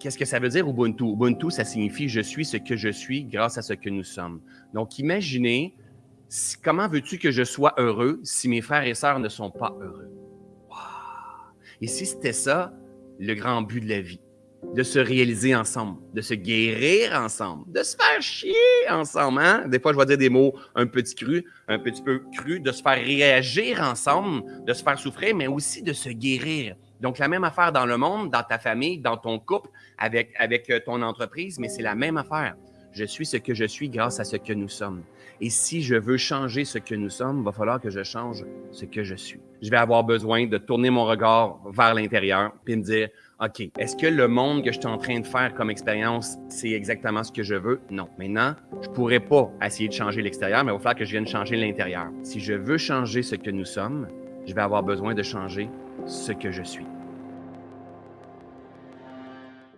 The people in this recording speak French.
Qu'est-ce que ça veut dire Ubuntu? Ubuntu, ça signifie je suis ce que je suis grâce à ce que nous sommes. Donc, imaginez comment veux-tu que je sois heureux si mes frères et sœurs ne sont pas heureux? Wow. Et si c'était ça, le grand but de la vie, de se réaliser ensemble, de se guérir ensemble, de se faire chier ensemble. Hein? Des fois, je vais dire des mots un petit cru, un petit peu cru, de se faire réagir ensemble, de se faire souffrir, mais aussi de se guérir. Donc, la même affaire dans le monde, dans ta famille, dans ton couple, avec, avec euh, ton entreprise, mais c'est la même affaire. Je suis ce que je suis grâce à ce que nous sommes. Et si je veux changer ce que nous sommes, il va falloir que je change ce que je suis. Je vais avoir besoin de tourner mon regard vers l'intérieur puis me dire, OK, est-ce que le monde que je suis en train de faire comme expérience, c'est exactement ce que je veux? Non. Maintenant, je pourrais pas essayer de changer l'extérieur, mais il va falloir que je vienne changer l'intérieur. Si je veux changer ce que nous sommes, je vais avoir besoin de changer ce que je suis.